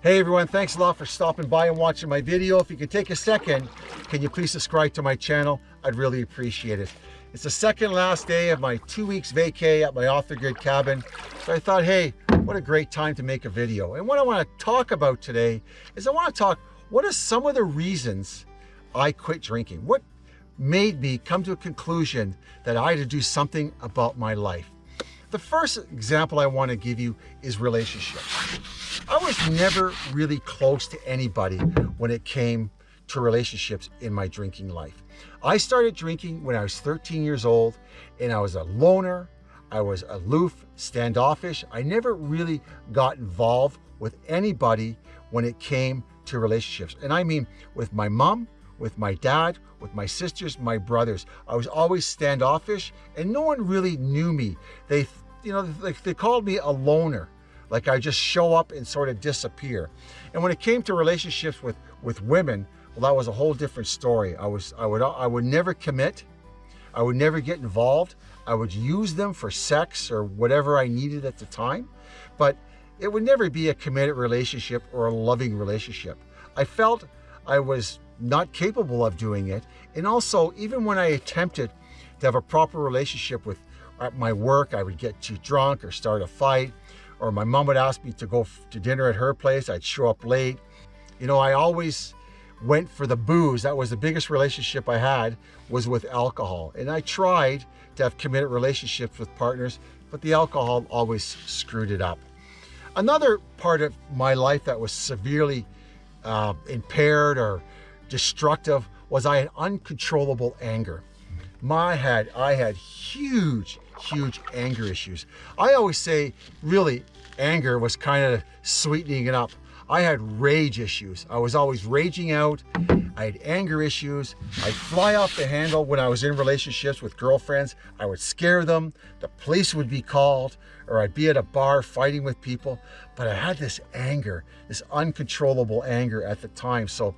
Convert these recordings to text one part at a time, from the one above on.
Hey everyone, thanks a lot for stopping by and watching my video. If you could take a second, can you please subscribe to my channel? I'd really appreciate it. It's the second last day of my two weeks vacay at my the grid cabin. So I thought, hey, what a great time to make a video. And what I want to talk about today is I want to talk, what are some of the reasons I quit drinking? What made me come to a conclusion that I had to do something about my life? The first example I want to give you is relationships. I was never really close to anybody when it came to relationships in my drinking life. I started drinking when I was 13 years old and I was a loner, I was aloof, standoffish. I never really got involved with anybody when it came to relationships. And I mean with my mom, with my dad, with my sisters, my brothers. I was always standoffish and no one really knew me. They, you know, they, they called me a loner like I just show up and sort of disappear. And when it came to relationships with, with women, well, that was a whole different story. I was, I would, I would never commit. I would never get involved. I would use them for sex or whatever I needed at the time, but it would never be a committed relationship or a loving relationship. I felt I was not capable of doing it. And also, even when I attempted to have a proper relationship with at my work, I would get too drunk or start a fight or my mom would ask me to go to dinner at her place. I'd show up late. You know, I always went for the booze. That was the biggest relationship I had was with alcohol. And I tried to have committed relationships with partners, but the alcohol always screwed it up. Another part of my life that was severely uh, impaired or destructive was I had uncontrollable anger. My had, I had huge, huge anger issues. I always say, really, anger was kind of sweetening it up. I had rage issues. I was always raging out. I had anger issues. I'd fly off the handle when I was in relationships with girlfriends. I would scare them. The police would be called or I'd be at a bar fighting with people. But I had this anger, this uncontrollable anger at the time. So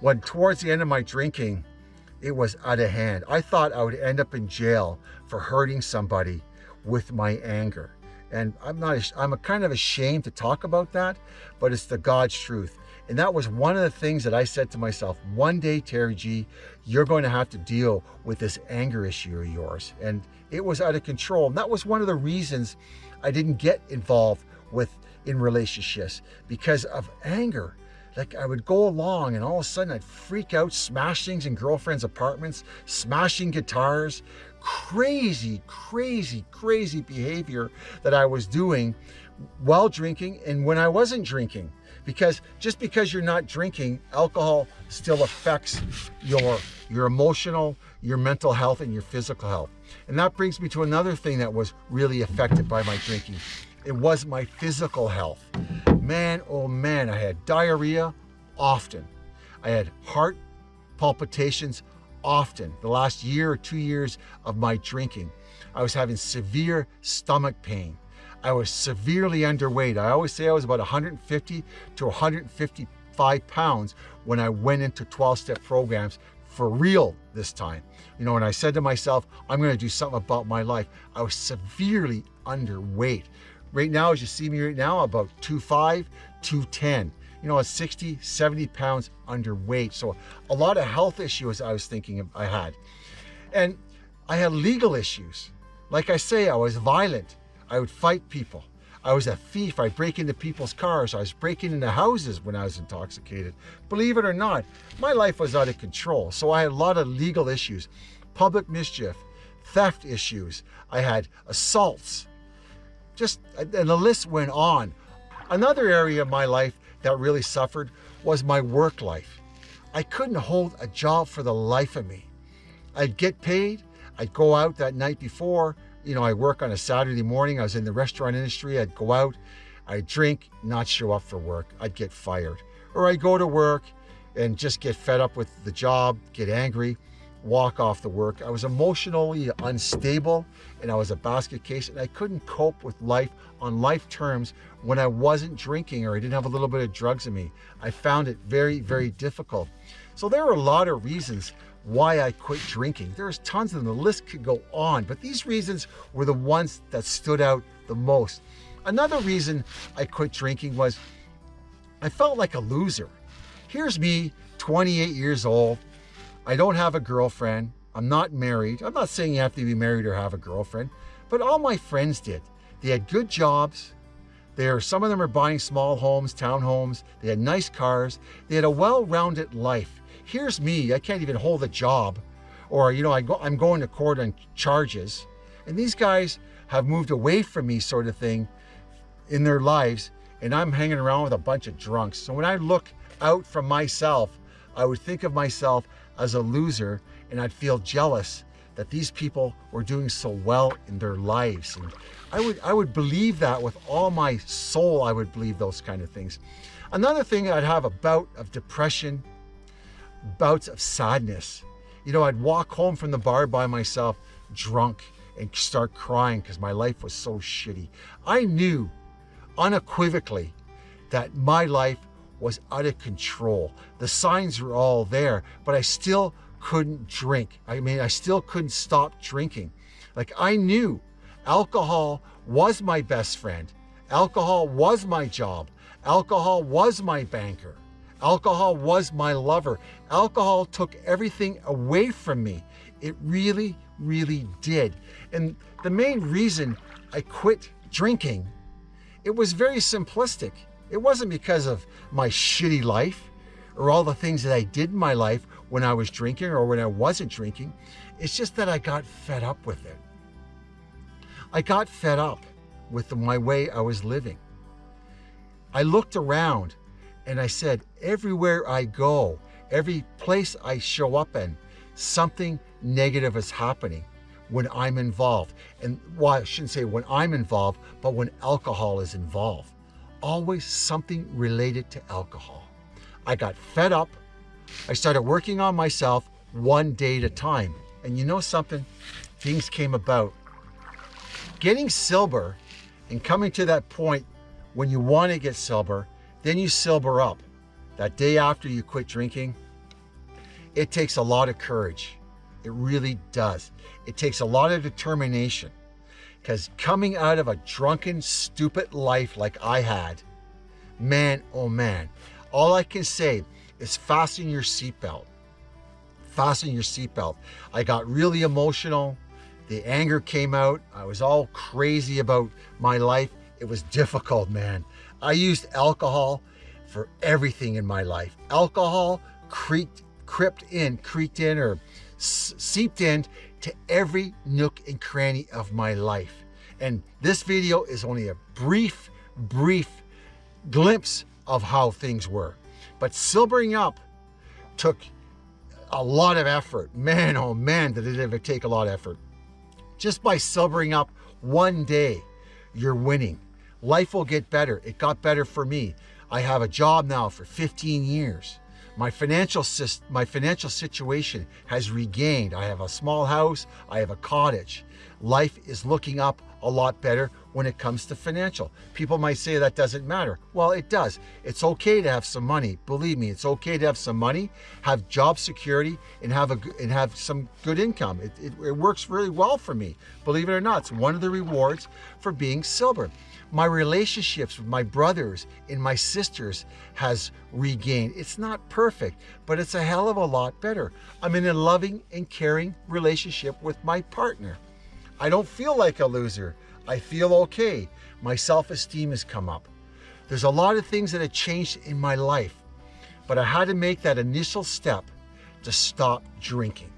when towards the end of my drinking, it was out of hand. I thought I would end up in jail for hurting somebody with my anger. And I'm not, I'm kind of ashamed to talk about that, but it's the God's truth. And that was one of the things that I said to myself, one day, Terry G, you're going to have to deal with this anger issue of yours. And it was out of control. And that was one of the reasons I didn't get involved with in relationships because of anger like I would go along and all of a sudden I'd freak out, smash things in girlfriends' apartments, smashing guitars, crazy, crazy, crazy behavior that I was doing while drinking and when I wasn't drinking. Because just because you're not drinking, alcohol still affects your, your emotional, your mental health, and your physical health. And that brings me to another thing that was really affected by my drinking. It was my physical health. Man, oh man, I had diarrhea often. I had heart palpitations often. The last year or two years of my drinking, I was having severe stomach pain. I was severely underweight. I always say I was about 150 to 155 pounds when I went into 12-step programs for real this time. You know, and I said to myself, I'm going to do something about my life. I was severely underweight. Right now, as you see me right now, about 2'5", 210. You know, 60, 70 pounds underweight. So a lot of health issues I was thinking I had. And I had legal issues. Like I say, I was violent. I would fight people. I was a thief. I'd break into people's cars. I was breaking into houses when I was intoxicated. Believe it or not, my life was out of control. So I had a lot of legal issues, public mischief, theft issues. I had assaults just, and the list went on. Another area of my life that really suffered was my work life. I couldn't hold a job for the life of me. I'd get paid, I'd go out that night before, you know, I work on a Saturday morning, I was in the restaurant industry, I'd go out, I'd drink, not show up for work, I'd get fired. Or I'd go to work and just get fed up with the job, get angry, walk off the work. I was emotionally unstable and I was a basket case and I couldn't cope with life on life terms when I wasn't drinking or I didn't have a little bit of drugs in me. I found it very, very difficult. So there are a lot of reasons why I quit drinking. There's tons of them, the list could go on, but these reasons were the ones that stood out the most. Another reason I quit drinking was I felt like a loser. Here's me, 28 years old. I don't have a girlfriend. I'm not married. I'm not saying you have to be married or have a girlfriend, but all my friends did. They had good jobs. There, some of them are buying small homes, townhomes. They had nice cars. They had a well-rounded life. Here's me. I can't even hold a job, or you know, I go, I'm going to court on charges. And these guys have moved away from me, sort of thing, in their lives, and I'm hanging around with a bunch of drunks. So when I look out from myself, I would think of myself as a loser, and I'd feel jealous that these people were doing so well in their lives. And I would, I would believe that with all my soul, I would believe those kind of things. Another thing, I'd have a bout of depression, bouts of sadness. You know, I'd walk home from the bar by myself, drunk, and start crying because my life was so shitty. I knew unequivocally that my life was out of control. The signs were all there, but I still couldn't drink. I mean, I still couldn't stop drinking. Like I knew alcohol was my best friend. Alcohol was my job. Alcohol was my banker. Alcohol was my lover. Alcohol took everything away from me. It really, really did. And the main reason I quit drinking, it was very simplistic. It wasn't because of my shitty life or all the things that I did in my life when I was drinking or when I wasn't drinking. It's just that I got fed up with it. I got fed up with my way I was living. I looked around and I said, everywhere I go, every place I show up in, something negative is happening when I'm involved. And well, I shouldn't say when I'm involved, but when alcohol is involved. Always something related to alcohol. I got fed up. I started working on myself one day at a time. And you know something? Things came about. Getting sober and coming to that point when you want to get sober, then you sober up. That day after you quit drinking, it takes a lot of courage. It really does. It takes a lot of determination because coming out of a drunken, stupid life like I had, man, oh man, all I can say is fasten your seatbelt. Fasten your seatbelt. I got really emotional. The anger came out. I was all crazy about my life. It was difficult, man. I used alcohol for everything in my life. Alcohol creaked, crept in, creaked in, or seeped in to every nook and cranny of my life. And this video is only a brief, brief glimpse of how things were. But sobering up took a lot of effort. Man, oh man, did it ever take a lot of effort. Just by sobering up one day, you're winning. Life will get better. It got better for me. I have a job now for 15 years. My financial, my financial situation has regained. I have a small house, I have a cottage. Life is looking up a lot better when it comes to financial. People might say that doesn't matter. Well, it does. It's okay to have some money. Believe me, it's okay to have some money, have job security, and have a and have some good income. It, it, it works really well for me. Believe it or not, it's one of the rewards for being sober my relationships with my brothers and my sisters has regained. It's not perfect, but it's a hell of a lot better. I'm in a loving and caring relationship with my partner. I don't feel like a loser. I feel okay. My self-esteem has come up. There's a lot of things that have changed in my life, but I had to make that initial step to stop drinking.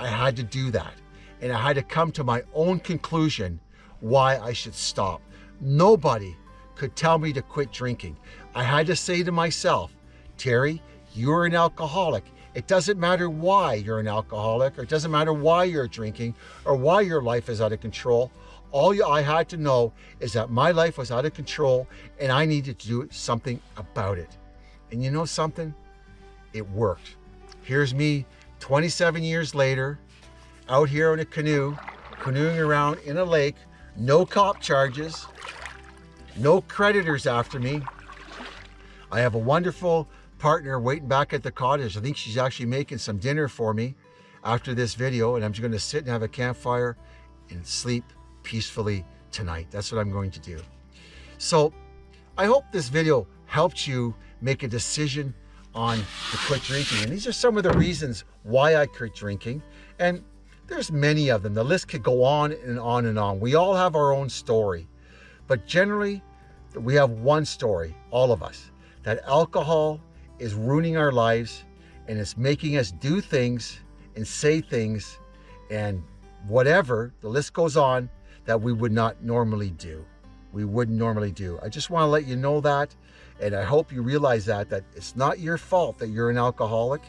I had to do that. And I had to come to my own conclusion why I should stop. Nobody could tell me to quit drinking. I had to say to myself, Terry, you're an alcoholic. It doesn't matter why you're an alcoholic, or it doesn't matter why you're drinking, or why your life is out of control. All I had to know is that my life was out of control and I needed to do something about it. And you know something? It worked. Here's me 27 years later, out here in a canoe, canoeing around in a lake, no cop charges, no creditors after me. I have a wonderful partner waiting back at the cottage. I think she's actually making some dinner for me after this video and I'm just going to sit and have a campfire and sleep peacefully tonight. That's what I'm going to do. So I hope this video helped you make a decision on to quit drinking. And these are some of the reasons why I quit drinking. And there's many of them. The list could go on and on and on. We all have our own story. But generally, we have one story, all of us, that alcohol is ruining our lives and it's making us do things and say things and whatever, the list goes on, that we would not normally do. We wouldn't normally do. I just want to let you know that. And I hope you realize that, that it's not your fault that you're an alcoholic.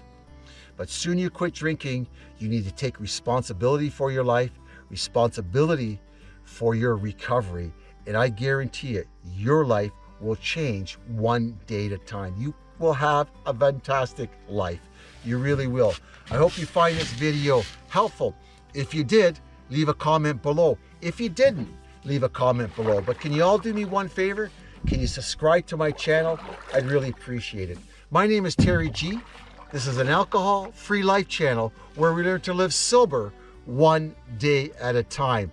But soon you quit drinking, you need to take responsibility for your life, responsibility for your recovery. And I guarantee it, your life will change one day at a time. You will have a fantastic life. You really will. I hope you find this video helpful. If you did, leave a comment below. If you didn't, leave a comment below. But can you all do me one favor? Can you subscribe to my channel? I'd really appreciate it. My name is Terry G. This is an alcohol-free life channel where we learn to live sober one day at a time.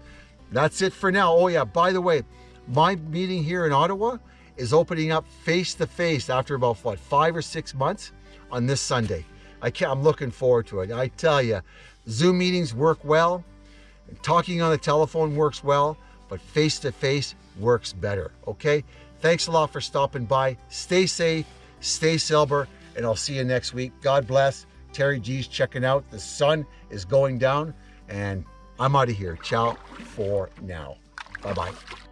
That's it for now. Oh yeah, by the way, my meeting here in Ottawa is opening up face-to-face after about, what, five or six months on this Sunday. I can't, I'm looking forward to it. I tell you, Zoom meetings work well. Talking on the telephone works well, but face-to-face -face works better, okay? Thanks a lot for stopping by. Stay safe, stay sober, and I'll see you next week. God bless. Terry G's checking out. The sun is going down, and I'm out of here. Ciao for now. Bye-bye.